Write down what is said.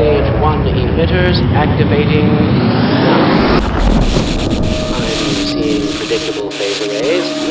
stage one emitters activating. I'm seeing predictable phase arrays.